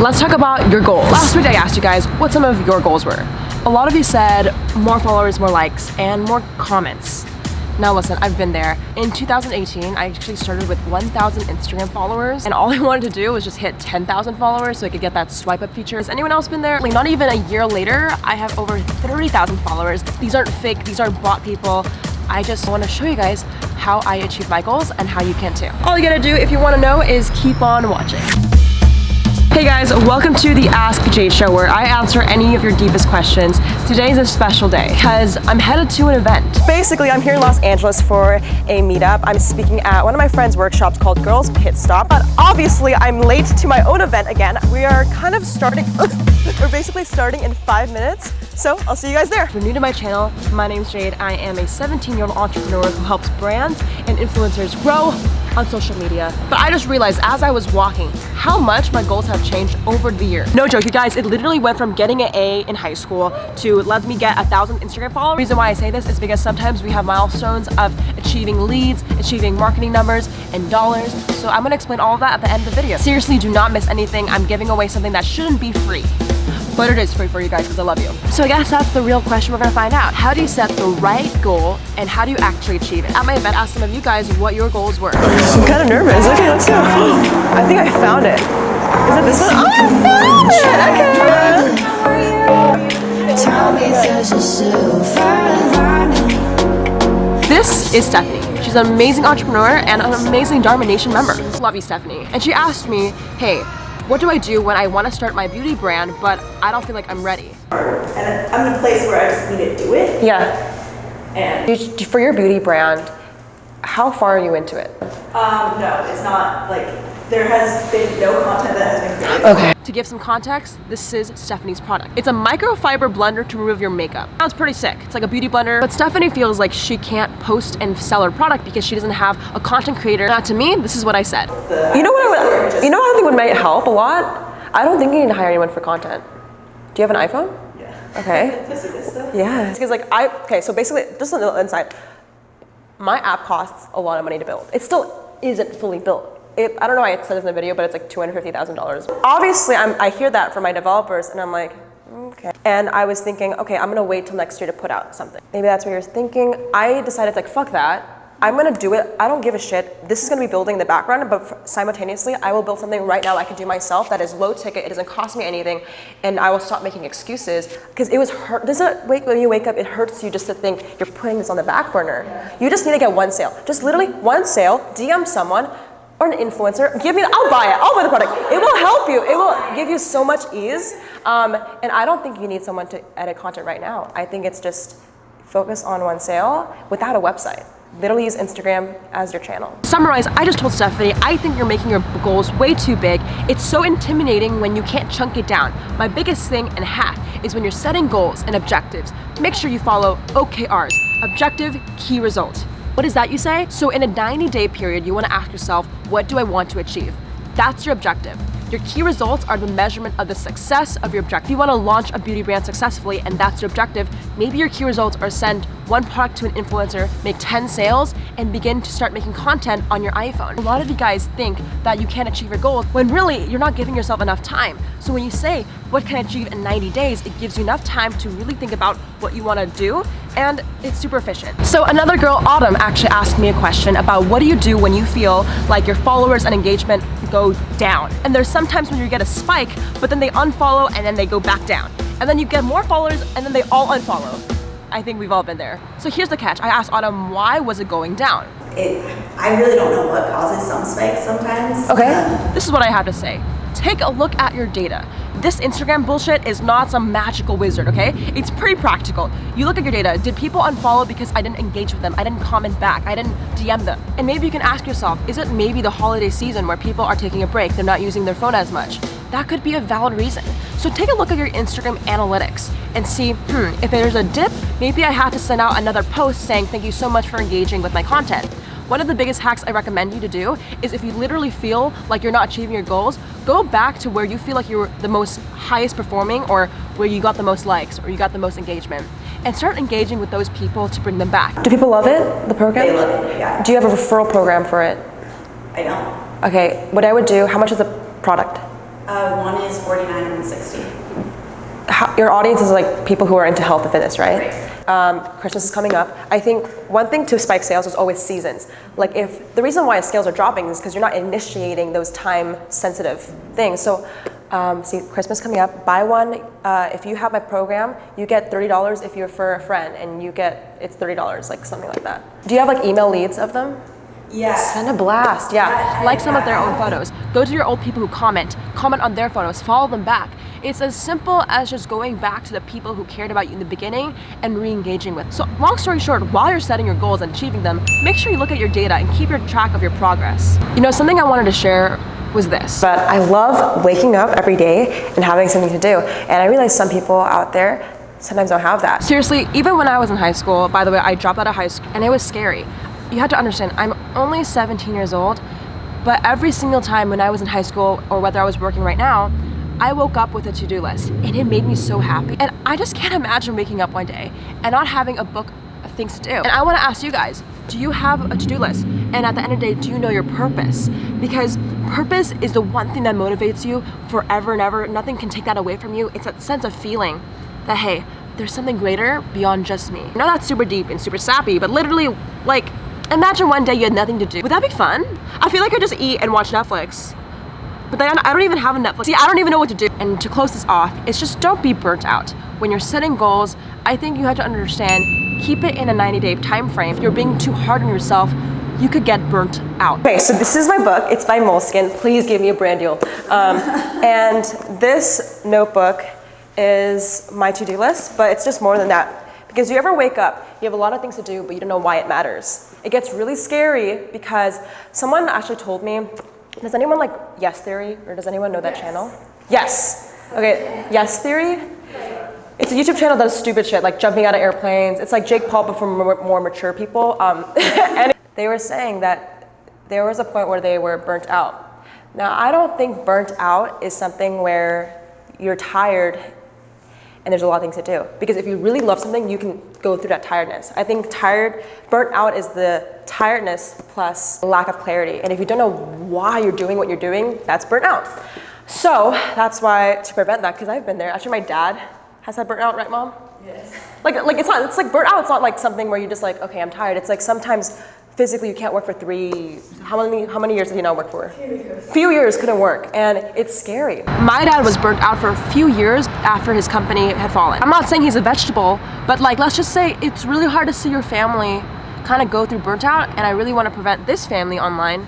let's talk about your goals. Last week I asked you guys what some of your goals were. A lot of you said more followers, more likes, and more comments. Now listen, I've been there. In 2018, I actually started with 1,000 Instagram followers and all I wanted to do was just hit 10,000 followers so I could get that swipe up feature. Has anyone else been there? Like not even a year later, I have over 30,000 followers. These aren't fake, these aren't bot people. I just want to show you guys how I achieve my goals and how you can too. All you gotta do if you want to know is keep on watching. Hey guys, welcome to the Ask Jade Show where I answer any of your deepest questions. Today's a special day because I'm headed to an event. Basically, I'm here in Los Angeles for a meetup. I'm speaking at one of my friend's workshops called Girls Pit Stop. But obviously, I'm late to my own event again. We are kind of starting, we're basically starting in five minutes. So I'll see you guys there. If you're new to my channel, my name's Jade. I am a 17-year-old entrepreneur who helps brands and influencers grow on social media. But I just realized as I was walking how much my goals have changed over the year. No joke, you guys, it literally went from getting an A in high school to let me get a thousand Instagram followers. The reason why I say this is because sometimes we have milestones of achieving leads, achieving marketing numbers, and dollars. So I'm gonna explain all of that at the end of the video. Seriously, do not miss anything. I'm giving away something that shouldn't be free but it is free for you guys because I love you. So I guess that's the real question we're gonna find out. How do you set the right goal and how do you actually achieve it? At my event, I asked some of you guys what your goals were. I'm kind of nervous. Okay, let's go. I think I found it. Is it this one? Oh, I found it! Okay. This is Stephanie. She's an amazing entrepreneur and an amazing Dharma Nation member. Love you, Stephanie. And she asked me, hey, what do I do when I want to start my beauty brand, but I don't feel like I'm ready? And I'm in a place where I just need to do it. Yeah. And for your beauty brand, how far are you into it? Um, no, it's not like there has been no content that has been created. Okay. To give some context, this is Stephanie's product. It's a microfiber blender to remove your makeup. Sounds pretty sick. It's like a beauty blender, but Stephanie feels like she can't post and sell her product because she doesn't have a content creator. Now to me, this is what I said. you know what I would, you know what I think would might help a lot? I don't think you need to hire anyone for content. Do you have an iPhone? Yeah. Okay. Yeah. Because like I, okay, so basically, just on the inside, my app costs a lot of money to build. It still isn't fully built. It, I don't know why it says in the video, but it's like $250,000. Obviously, I'm, I hear that from my developers and I'm like, okay. And I was thinking, okay, I'm gonna wait till next year to put out something. Maybe that's what you're thinking. I decided like, fuck that. I'm gonna do it. I don't give a shit. This is gonna be building in the background, but simultaneously, I will build something right now I can do myself that is low ticket. It doesn't cost me anything, and I will stop making excuses because it was hurt. Does it wake when you wake up? It hurts you just to think you're putting this on the back burner. You just need to get one sale. Just literally one sale. DM someone or an influencer, give me, the, I'll buy it, I'll buy the product. It will help you, it will give you so much ease. Um, and I don't think you need someone to edit content right now. I think it's just focus on one sale without a website. Literally use Instagram as your channel. Summarize, I just told Stephanie, I think you're making your goals way too big. It's so intimidating when you can't chunk it down. My biggest thing and hack is when you're setting goals and objectives, make sure you follow OKRs, objective, key result. What is that you say? So in a 90 day period, you wanna ask yourself, what do I want to achieve? That's your objective. Your key results are the measurement of the success of your objective. If you want to launch a beauty brand successfully and that's your objective, maybe your key results are send one product to an influencer, make 10 sales, and begin to start making content on your iPhone. A lot of you guys think that you can't achieve your goals when really you're not giving yourself enough time. So when you say, what can I achieve in 90 days, it gives you enough time to really think about what you want to do and it's super efficient. So another girl, Autumn, actually asked me a question about what do you do when you feel like your followers and engagement go down. And there's sometimes when you get a spike, but then they unfollow and then they go back down. And then you get more followers and then they all unfollow. I think we've all been there. So here's the catch. I asked Autumn, why was it going down? It, I really don't know what causes some spikes sometimes. Okay. Um, this is what I have to say. Take a look at your data. This Instagram bullshit is not some magical wizard, okay? It's pretty practical. You look at your data. Did people unfollow because I didn't engage with them? I didn't comment back. I didn't DM them. And maybe you can ask yourself, is it maybe the holiday season where people are taking a break? They're not using their phone as much. That could be a valid reason. So take a look at your Instagram analytics and see, hmm, if there's a dip, maybe I have to send out another post saying thank you so much for engaging with my content. One of the biggest hacks I recommend you to do is if you literally feel like you're not achieving your goals, go back to where you feel like you're the most highest performing or where you got the most likes or you got the most engagement and start engaging with those people to bring them back. Do people love it, the program? They love it, yeah. Do you have a referral program for it? I don't. Okay, what I would do, how much is the product? Uh, one is 49 and 60. How, your audience is like people who are into health and fitness, right? Right. Um, Christmas is coming up. I think one thing to spike sales is always seasons. Like if the reason why sales are dropping is because you're not initiating those time sensitive things. So um, see, Christmas coming up, buy one. Uh, if you have my program, you get $30 if you refer a friend and you get, it's $30, like something like that. Do you have like email leads of them? Yeah. Send a blast, yeah. Like some of their own photos. Go to your old people who comment, comment on their photos, follow them back. It's as simple as just going back to the people who cared about you in the beginning and re-engaging with. So long story short, while you're setting your goals and achieving them, make sure you look at your data and keep your track of your progress. You know, something I wanted to share was this. But I love waking up every day and having something to do. And I realize some people out there sometimes don't have that. Seriously, even when I was in high school, by the way, I dropped out of high school and it was scary. You had to understand, I'm only 17 years old, but every single time when I was in high school or whether I was working right now, I woke up with a to-do list and it made me so happy. And I just can't imagine waking up one day and not having a book of things to do. And I wanna ask you guys, do you have a to-do list? And at the end of the day, do you know your purpose? Because purpose is the one thing that motivates you forever and ever. Nothing can take that away from you. It's that sense of feeling that, hey, there's something greater beyond just me. I know that's super deep and super sappy, but literally, like, imagine one day you had nothing to do. Would that be fun? I feel like I just eat and watch Netflix. But then I don't even have a Netflix. See, I don't even know what to do. And to close this off, it's just don't be burnt out. When you're setting goals, I think you have to understand, keep it in a 90 day time frame. If you're being too hard on yourself, you could get burnt out. Okay, so this is my book. It's by Moleskine. Please give me a brand deal. Um, and this notebook is my to-do list, but it's just more than that. Because you ever wake up, you have a lot of things to do, but you don't know why it matters. It gets really scary because someone actually told me, does anyone like Yes Theory, or does anyone know that channel? Yes. Okay, Yes Theory. It's a YouTube channel that does stupid shit, like jumping out of airplanes. It's like Jake Paul, but for more, more mature people. Um, and they were saying that there was a point where they were burnt out. Now, I don't think burnt out is something where you're tired and there's a lot of things to do. Because if you really love something, you can go through that tiredness. I think tired, burnt out is the tiredness plus lack of clarity. And if you don't know why you're doing what you're doing, that's burnt out. So that's why to prevent that, because I've been there. Actually, my dad has had burnt out, right, mom? Yes. Like, like it's not. It's like burnt out. It's not like something where you're just like, okay, I'm tired. It's like sometimes physically you can't work for three. How many? How many years did he not work for? Few years couldn't work, and it's scary. My dad was burnt out for a few years after his company had fallen. I'm not saying he's a vegetable, but like let's just say it's really hard to see your family kind of go through burnt out, and I really want to prevent this family online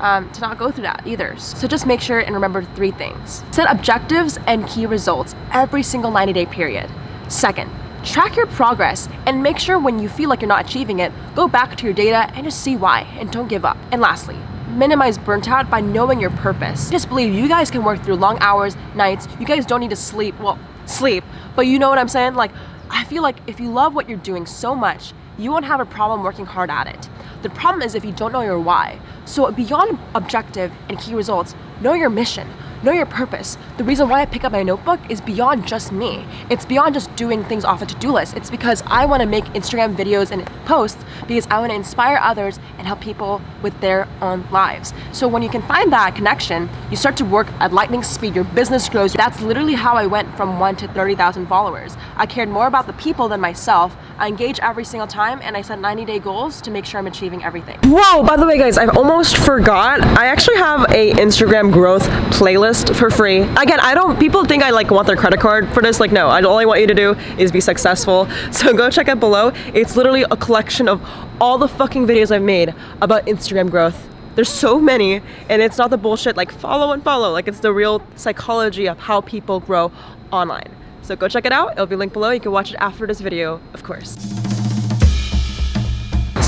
um, to not go through that either. So just make sure and remember three things. Set objectives and key results every single 90 day period. Second, track your progress and make sure when you feel like you're not achieving it, go back to your data and just see why and don't give up. And lastly, minimize burnt out by knowing your purpose. Just believe you guys can work through long hours, nights. You guys don't need to sleep, well, sleep, but you know what I'm saying? Like, I feel like if you love what you're doing so much, you won't have a problem working hard at it. The problem is if you don't know your why. So beyond objective and key results, know your mission. Know your purpose. The reason why I pick up my notebook is beyond just me. It's beyond just doing things off a to-do list. It's because I want to make Instagram videos and posts because I want to inspire others and help people with their own lives. So when you can find that connection, you start to work at lightning speed. Your business grows. That's literally how I went from 1 to 30,000 followers. I cared more about the people than myself. I engage every single time and I set 90-day goals to make sure I'm achieving everything. Whoa, by the way, guys, I almost forgot. I actually have a Instagram growth playlist for free. Again, I don't, people think I like want their credit card for this. Like, no, I, all I want you to do is be successful. So go check it below. It's literally a collection of all the fucking videos I've made about Instagram growth. There's so many, and it's not the bullshit like follow and follow. Like, it's the real psychology of how people grow online. So go check it out. It'll be linked below. You can watch it after this video, of course.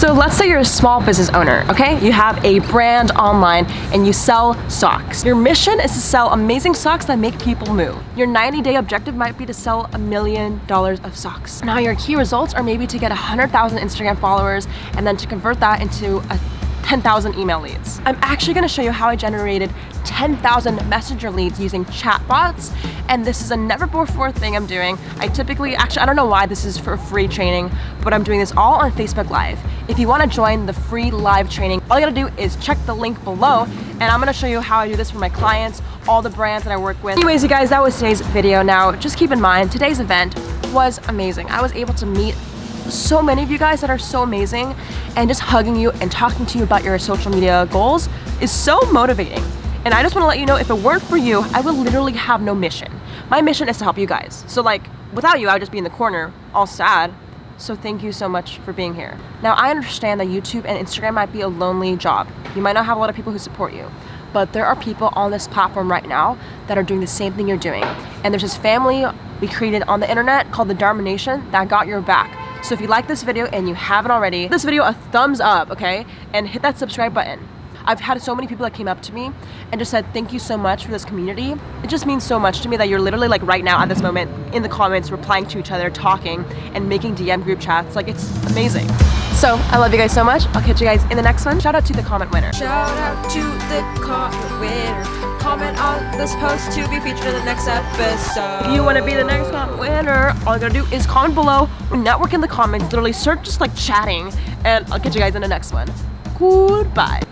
So let's say you're a small business owner, okay? You have a brand online and you sell socks. Your mission is to sell amazing socks that make people move. Your 90 day objective might be to sell a million dollars of socks. Now your key results are maybe to get 100,000 Instagram followers and then to convert that into a 10,000 email leads. I'm actually gonna show you how I generated 10,000 messenger leads using chatbots. And this is a never before thing I'm doing. I typically, actually, I don't know why this is for free training, but I'm doing this all on Facebook Live. If you wanna join the free live training, all you gotta do is check the link below and I'm gonna show you how I do this for my clients, all the brands that I work with. Anyways, you guys, that was today's video. Now, just keep in mind, today's event was amazing. I was able to meet so many of you guys that are so amazing and just hugging you and talking to you about your social media goals is so motivating. And I just want to let you know if it weren't for you, I would literally have no mission. My mission is to help you guys. So like without you, I would just be in the corner all sad. So thank you so much for being here. Now I understand that YouTube and Instagram might be a lonely job. You might not have a lot of people who support you, but there are people on this platform right now that are doing the same thing you're doing. And there's this family we created on the internet called the Dharma Nation that got your back. So if you like this video and you haven't already, give this video a thumbs up, okay? And hit that subscribe button. I've had so many people that came up to me and just said, thank you so much for this community. It just means so much to me that you're literally like right now at this moment in the comments, replying to each other, talking and making DM group chats. Like it's amazing. So I love you guys so much. I'll catch you guys in the next one. Shout out to the comment winner. Shout out to the comment winner. Comment on this post to be featured in the next episode. If you want to be the next winner, all you gotta do is comment below, network in the comments, literally search just like chatting, and I'll catch you guys in the next one. Goodbye.